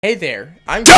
Hey there, I'm John